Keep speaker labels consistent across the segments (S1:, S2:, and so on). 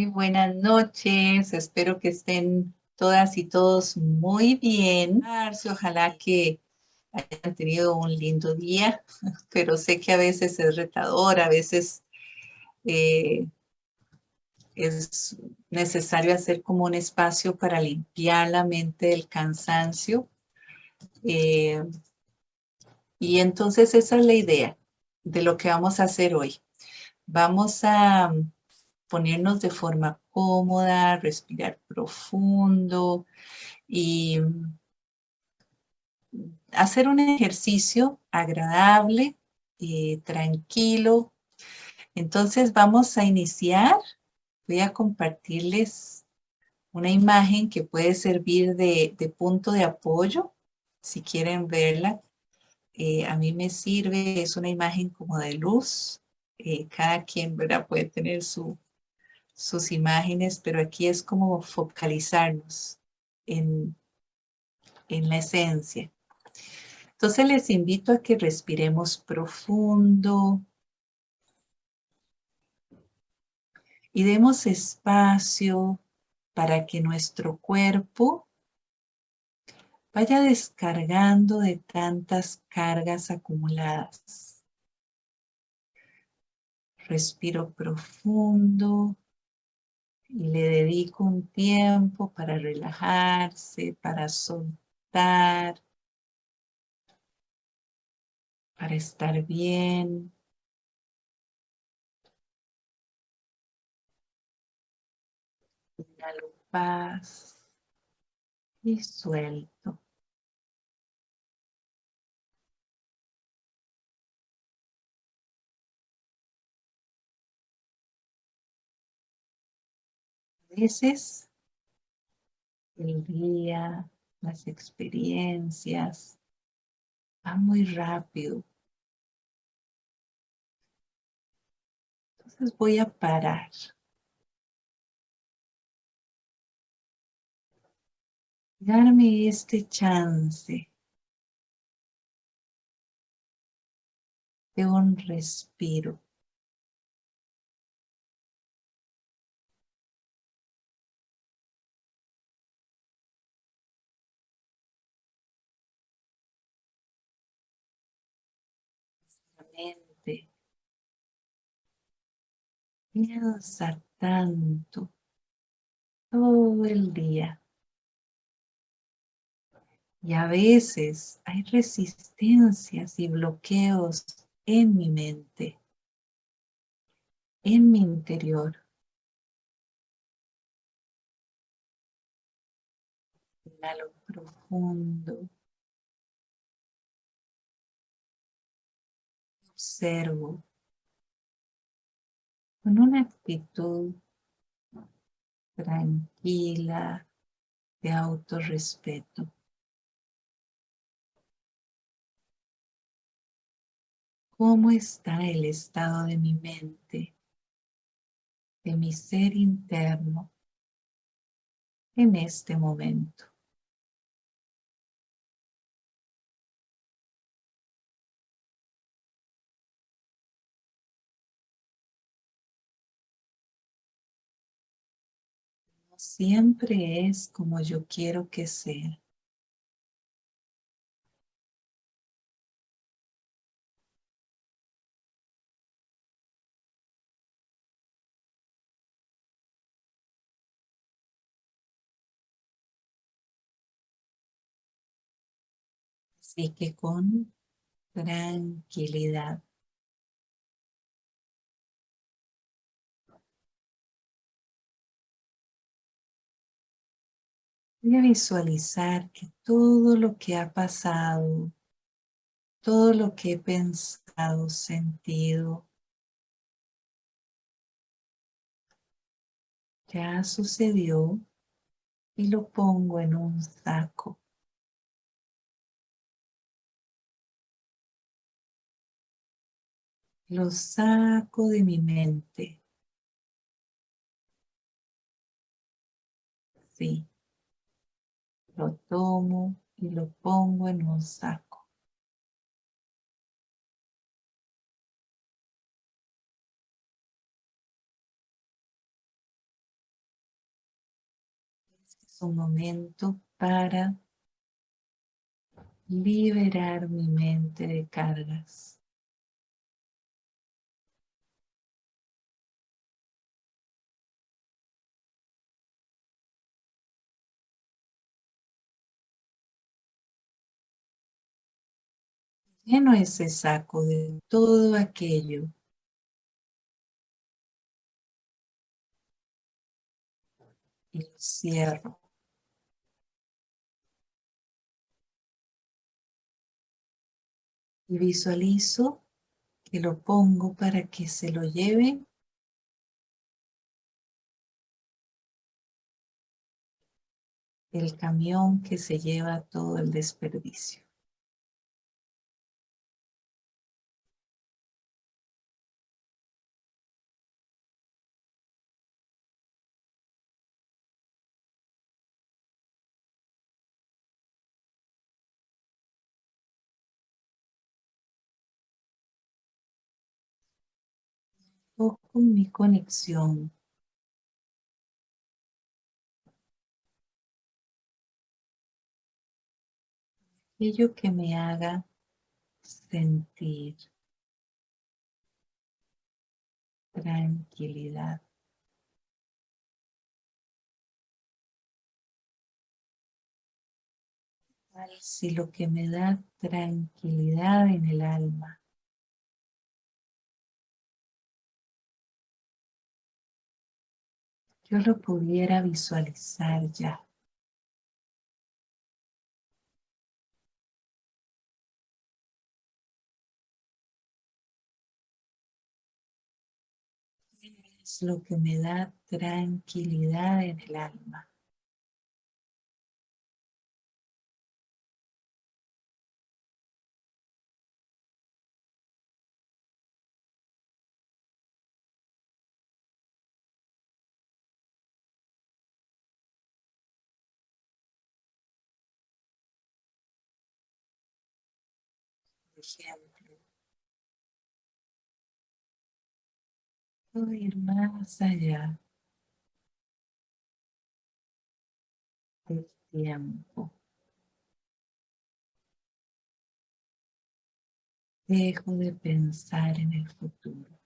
S1: Muy buenas noches, espero que estén todas y todos muy bien. Ojalá que hayan tenido un lindo día, pero sé que a veces es retador, a veces eh, es necesario hacer como un espacio para limpiar la mente del cansancio. Eh, y entonces esa es la idea de lo que vamos a hacer hoy. Vamos a ponernos de forma cómoda, respirar profundo y hacer un ejercicio agradable, eh, tranquilo. Entonces vamos a iniciar. Voy a compartirles una imagen que puede servir de, punto de apoyo, si quieren verla. Eh, a mí me sirve, es una imagen como de luz. Eh, cada quien ¿verdad? puede tener su, sus imágenes, pero aquí es como focalizarnos en, en la esencia. Entonces les invito a que respiremos profundo y demos espacio para que nuestro cuerpo vaya descargando de tantas cargas acumuladas. Respiro profundo y le dedico un tiempo para relajarse, para soltar, para estar bien. Inhalo paz y suelto. Veces el día, las experiencias, van muy rápido. Entonces voy a parar. Darme este chance de un respiro. Piensa tanto todo el día. Y a veces hay resistencias y bloqueos en mi mente, en mi interior. Inhalo profundo. Observo con una actitud tranquila de autorrespeto. ¿Cómo está el estado de mi mente, de mi ser interno en este momento? Siempre es como yo quiero que sea. Así que con tranquilidad Voy a visualizar que todo lo que ha pasado, todo lo que he pensado, sentido, ya sucedió y lo pongo en un saco. Lo saco de mi mente. Sí lo tomo y lo pongo en un saco. Este es un momento para liberar mi mente de cargas. Lleno ese saco de todo aquello y lo cierro. Y visualizo que lo pongo para que se lo lleve el camión que se lleva todo el desperdicio. Con mi conexión. Aquello que me haga sentir tranquilidad. Si lo que me da tranquilidad en el alma yo lo pudiera visualizar ya. Es lo que me da tranquilidad en el alma. Ejemplo. Puedo ir más allá del tiempo. Dejo de pensar en el futuro.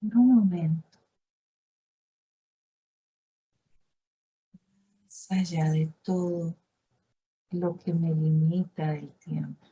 S1: Por un momento. Más allá de todo lo que me limita del tiempo.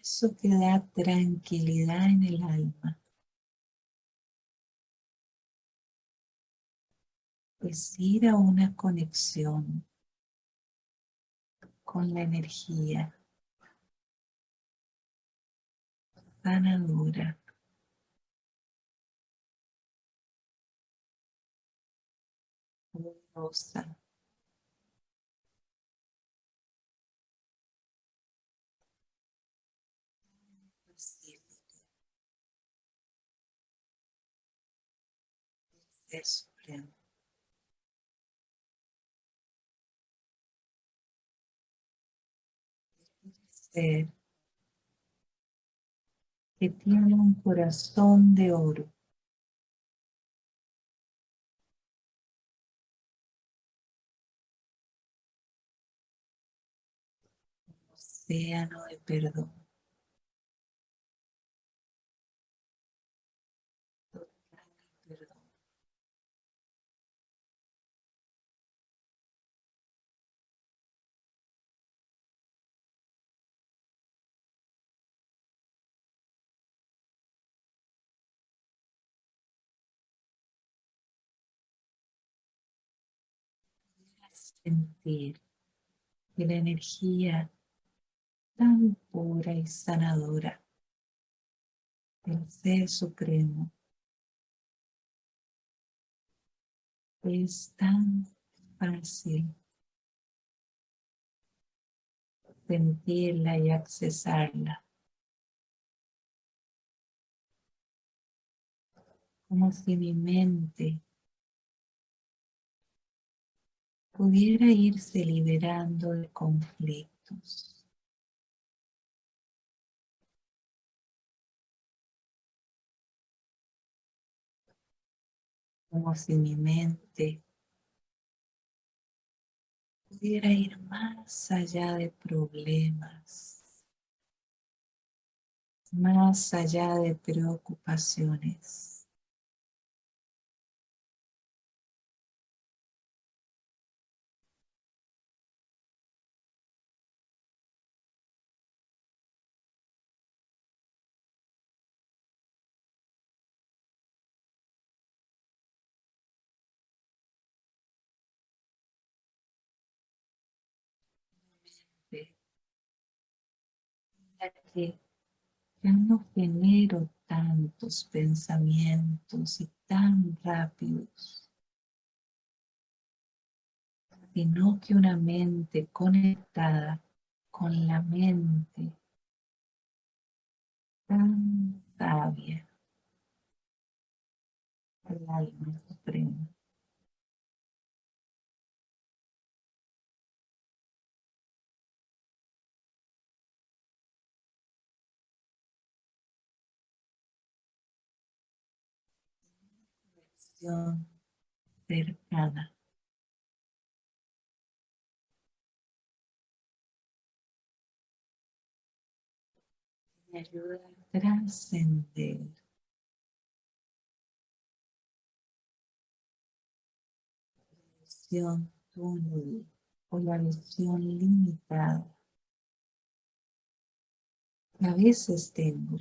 S1: Eso que da tranquilidad en el alma. Es ir a una conexión con la energía sanadora. Ser supremo. Ser que tiene un corazón de oro. océano de perdón. sentir de la energía tan pura y sanadora del Ser Supremo. Es tan fácil sentirla y accesarla. Como si mi mente pudiera irse liberando de conflictos. Como si mi mente pudiera ir más allá de problemas, más allá de preocupaciones. Que ya no genero tantos pensamientos y tan rápidos, sino que una mente conectada con la mente tan sabia, el alma suprema. Cercana. Me ayuda a trascender. La visión túnel o la visión limitada. A veces tengo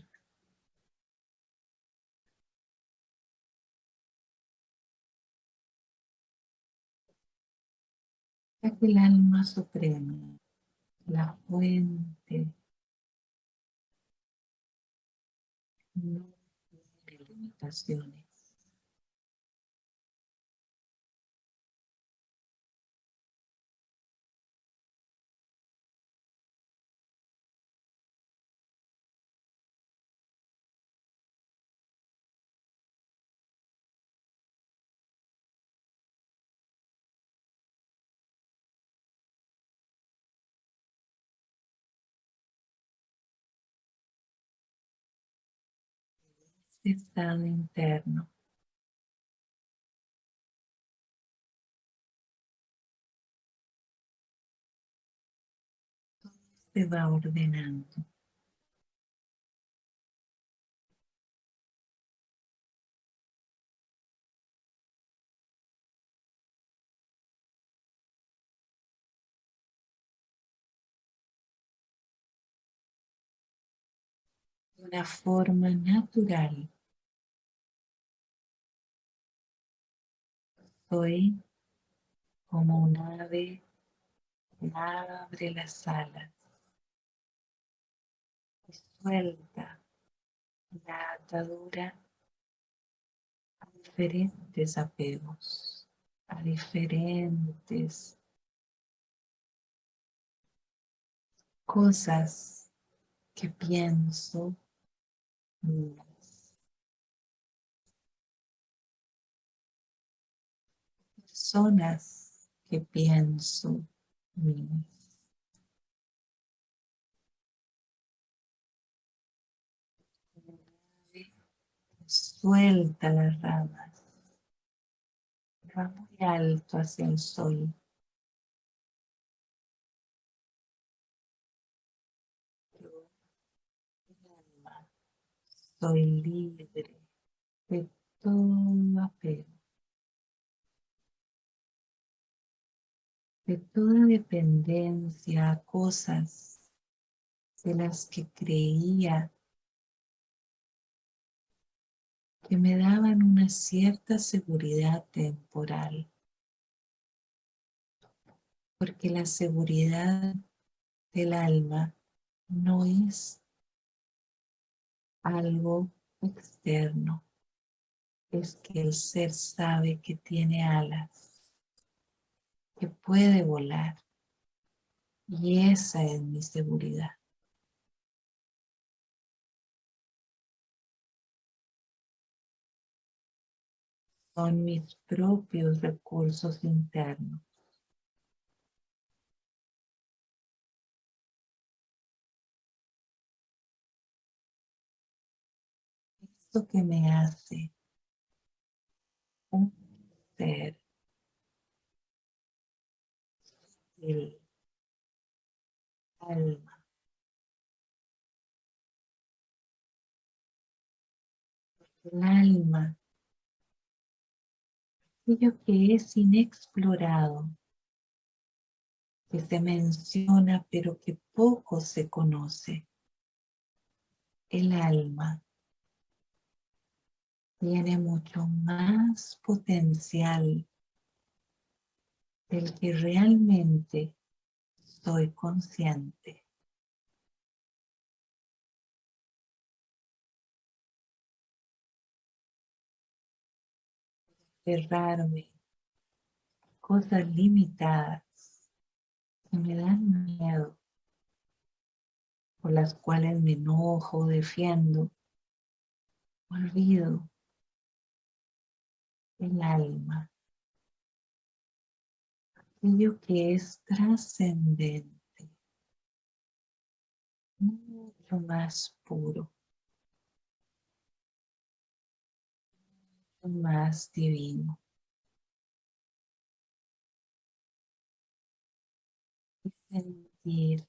S1: que el alma suprema, la fuente, no tiene limitaciones. Estado interno. Todo se va ordenando. de una forma natural. Soy como un ave abre las alas. Y suelta la atadura a diferentes apegos, a diferentes cosas que pienso personas que pienso Suelta las ramas. Va muy alto hacia el sol. soy libre de todo apego. De toda dependencia a cosas de las que creía que me daban una cierta seguridad temporal. Porque la seguridad del alma no es algo externo, es que el ser sabe que tiene alas, que puede volar. Y esa es mi seguridad. Son mis propios recursos internos. Esto que me hace un ser el alma. El alma, aquello que es inexplorado, que se menciona pero que poco se conoce. El alma tiene mucho más potencial del que realmente soy consciente. Cerrarme cosas limitadas que me dan miedo, por las cuales me enojo, defiendo, olvido el alma, aquello que es trascendente, mucho más puro, mucho más divino. Y sentir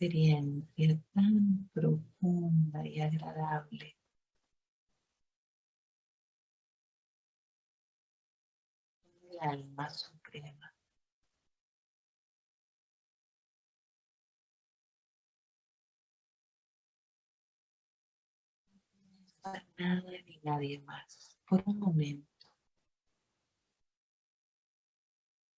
S1: experiencia tan profunda y agradable alma suprema. Nada ni nadie más. Por un momento.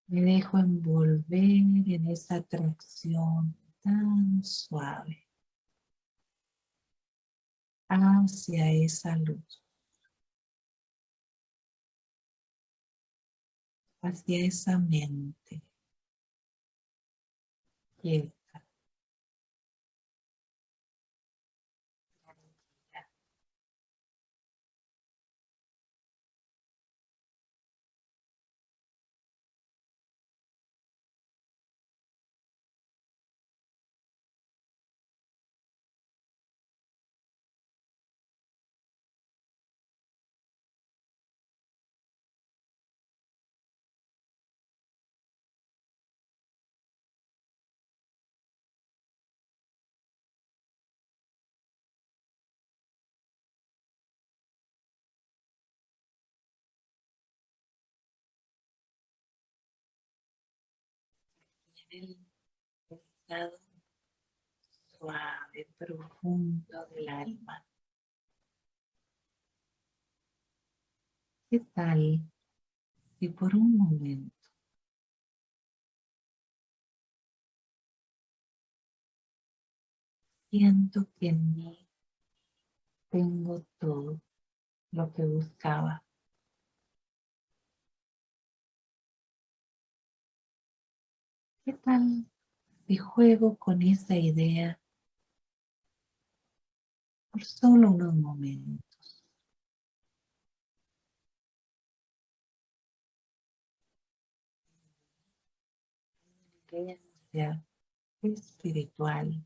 S1: Me dejo envolver en esa atracción tan suave hacia esa luz. Hacia esa mente. El estado suave, profundo del alma. ¿Qué tal si por un momento siento que en mí tengo todo lo que buscaba? ¿Qué tal si juego con esa idea por solo unos momentos? Espiritual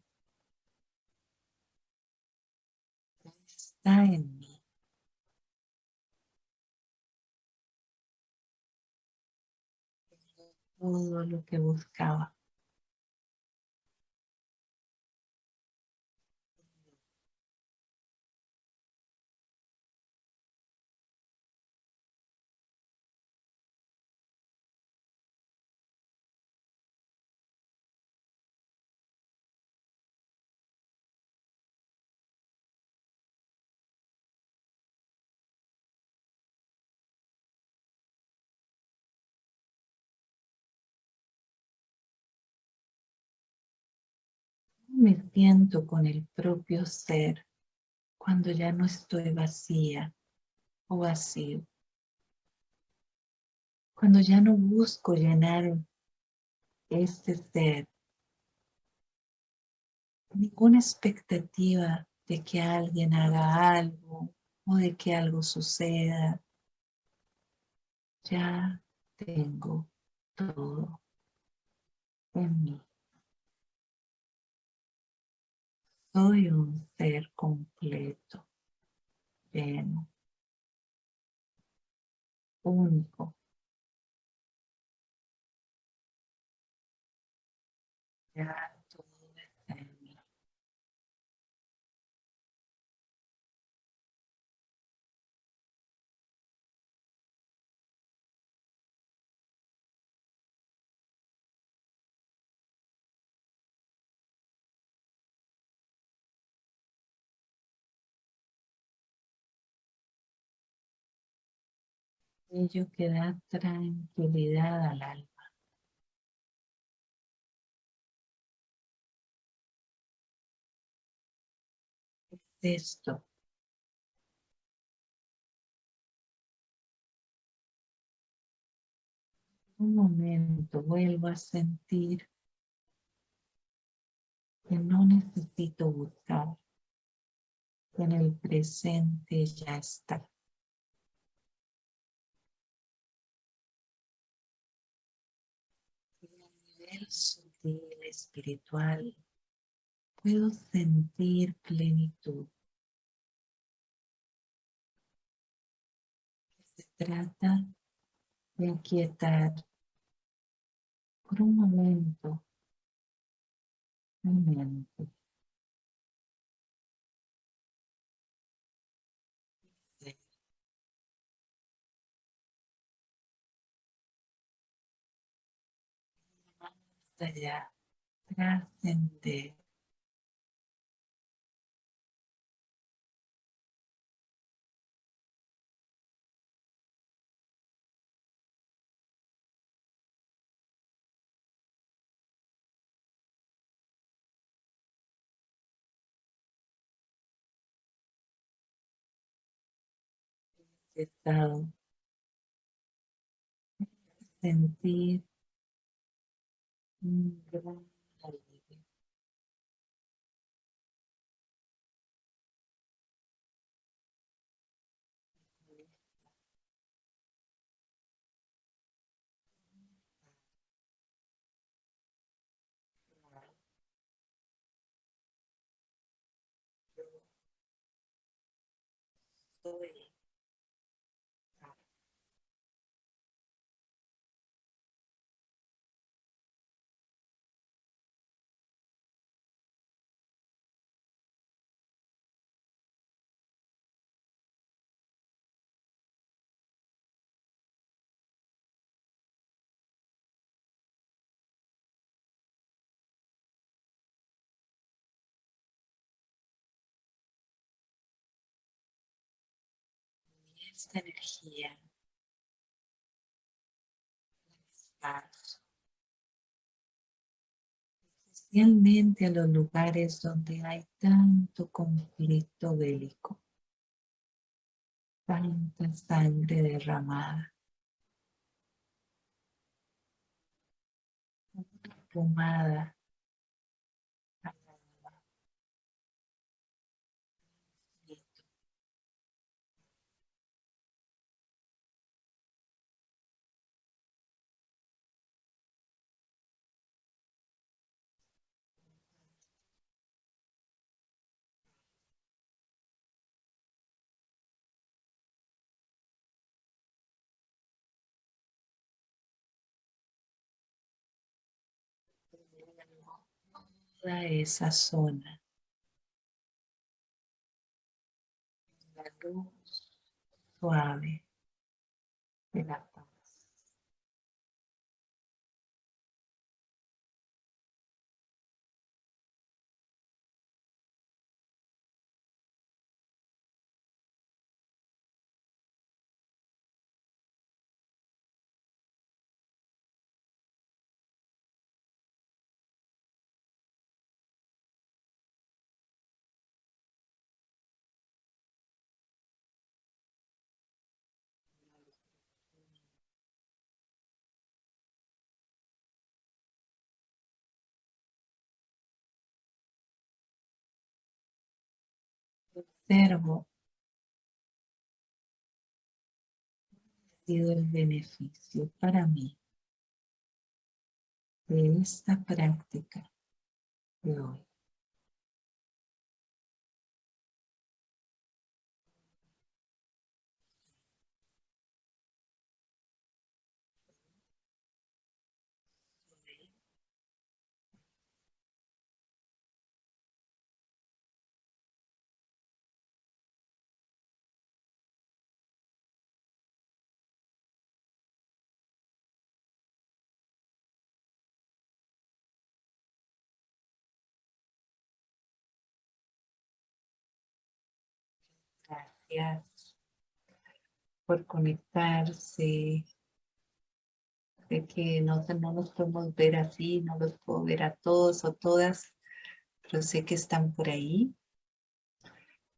S1: está en mí. Todo lo que buscaba. Me siento con el propio ser cuando ya no estoy vacía o vacío. Cuando ya no busco llenar este ser ninguna expectativa de que alguien haga algo o de que algo suceda. Ya tengo todo en mí. Soy un ser completo, lleno, único. Ello que da tranquilidad al alma. Es esto. Un momento vuelvo a sentir que no necesito buscar, que en el presente ya está. Sutil espiritual puedo sentir plenitud. Se trata de aquietar por un momento mi mente. Allá, trascender. sentir alivio. Esta energía. Especialmente a los lugares donde hay tanto conflicto bélico, tanta sangre derramada, pomada toda esa zona. La luz suave de la Observo. Ha sido el beneficio para mí de esta práctica de hoy. Por conectarse. Sé que no, no nos podemos ver así, no los puedo ver a todos o todas, pero sé que están por ahí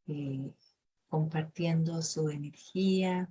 S1: eh, compartiendo su energía.